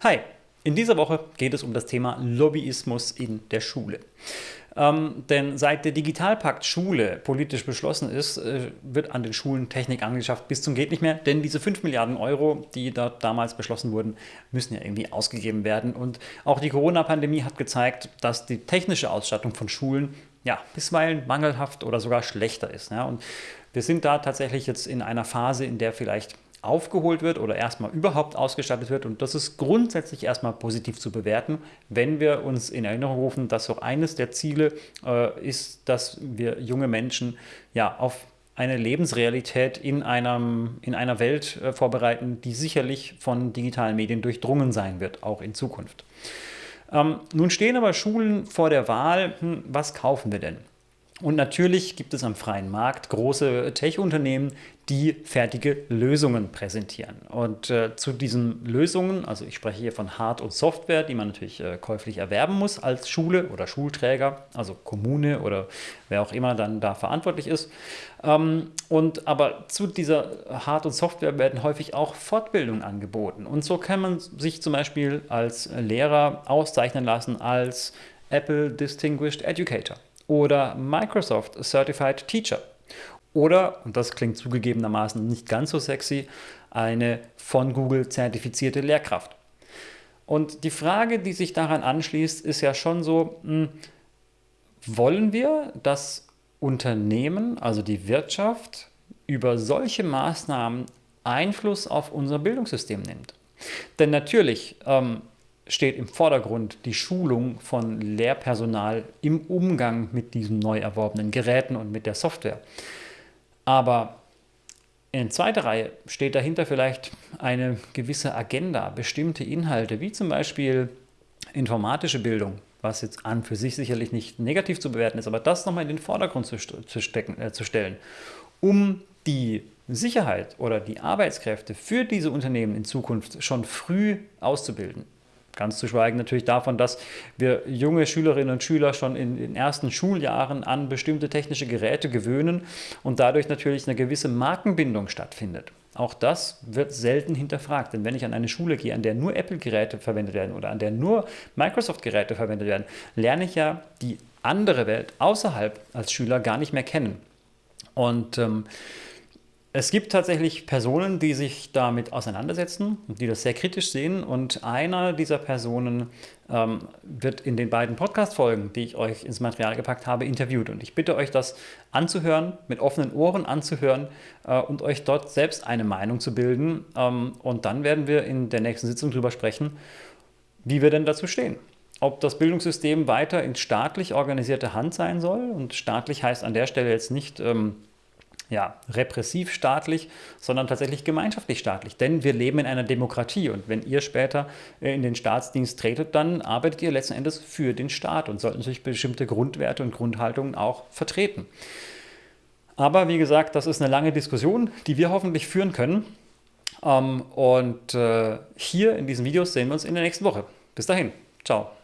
Hi, in dieser Woche geht es um das Thema Lobbyismus in der Schule. Ähm, denn seit der Digitalpakt Schule politisch beschlossen ist, äh, wird an den Schulen Technik angeschafft bis zum geht nicht mehr, denn diese 5 Milliarden Euro, die dort damals beschlossen wurden, müssen ja irgendwie ausgegeben werden. Und auch die Corona-Pandemie hat gezeigt, dass die technische Ausstattung von Schulen ja, bisweilen mangelhaft oder sogar schlechter ist. Ja. Und wir sind da tatsächlich jetzt in einer Phase, in der vielleicht aufgeholt wird oder erstmal überhaupt ausgestattet wird. Und das ist grundsätzlich erstmal positiv zu bewerten, wenn wir uns in Erinnerung rufen, dass auch eines der Ziele äh, ist, dass wir junge Menschen ja auf eine Lebensrealität in, einem, in einer Welt äh, vorbereiten, die sicherlich von digitalen Medien durchdrungen sein wird, auch in Zukunft. Ähm, nun stehen aber Schulen vor der Wahl, hm, was kaufen wir denn? Und natürlich gibt es am freien Markt große Tech-Unternehmen, die fertige Lösungen präsentieren. Und äh, zu diesen Lösungen, also ich spreche hier von Hard- und Software, die man natürlich äh, käuflich erwerben muss als Schule oder Schulträger, also Kommune oder wer auch immer dann da verantwortlich ist. Ähm, und aber zu dieser Hard- und Software werden häufig auch Fortbildungen angeboten. Und so kann man sich zum Beispiel als Lehrer auszeichnen lassen als Apple Distinguished Educator oder Microsoft Certified Teacher. Oder, und das klingt zugegebenermaßen nicht ganz so sexy, eine von Google zertifizierte Lehrkraft. Und die Frage, die sich daran anschließt, ist ja schon so, hm, wollen wir, dass Unternehmen, also die Wirtschaft, über solche Maßnahmen Einfluss auf unser Bildungssystem nimmt? Denn natürlich, ähm, steht im Vordergrund die Schulung von Lehrpersonal im Umgang mit diesen neu erworbenen Geräten und mit der Software. Aber in zweiter Reihe steht dahinter vielleicht eine gewisse Agenda, bestimmte Inhalte, wie zum Beispiel informatische Bildung, was jetzt an für sich sicherlich nicht negativ zu bewerten ist, aber das nochmal in den Vordergrund zu, zu, stecken, äh, zu stellen, um die Sicherheit oder die Arbeitskräfte für diese Unternehmen in Zukunft schon früh auszubilden. Ganz zu schweigen natürlich davon, dass wir junge Schülerinnen und Schüler schon in den ersten Schuljahren an bestimmte technische Geräte gewöhnen und dadurch natürlich eine gewisse Markenbindung stattfindet. Auch das wird selten hinterfragt, denn wenn ich an eine Schule gehe, an der nur Apple-Geräte verwendet werden oder an der nur Microsoft-Geräte verwendet werden, lerne ich ja die andere Welt außerhalb als Schüler gar nicht mehr kennen. Und ähm, es gibt tatsächlich Personen, die sich damit auseinandersetzen und die das sehr kritisch sehen. Und einer dieser Personen ähm, wird in den beiden Podcast-Folgen, die ich euch ins Material gepackt habe, interviewt. Und ich bitte euch, das anzuhören, mit offenen Ohren anzuhören äh, und euch dort selbst eine Meinung zu bilden. Ähm, und dann werden wir in der nächsten Sitzung darüber sprechen, wie wir denn dazu stehen ob das Bildungssystem weiter in staatlich organisierte Hand sein soll. Und staatlich heißt an der Stelle jetzt nicht ähm, ja, repressiv staatlich, sondern tatsächlich gemeinschaftlich staatlich. Denn wir leben in einer Demokratie und wenn ihr später äh, in den Staatsdienst tretet, dann arbeitet ihr letzten Endes für den Staat und sollten natürlich bestimmte Grundwerte und Grundhaltungen auch vertreten. Aber wie gesagt, das ist eine lange Diskussion, die wir hoffentlich führen können. Ähm, und äh, hier in diesen Videos sehen wir uns in der nächsten Woche. Bis dahin. Ciao.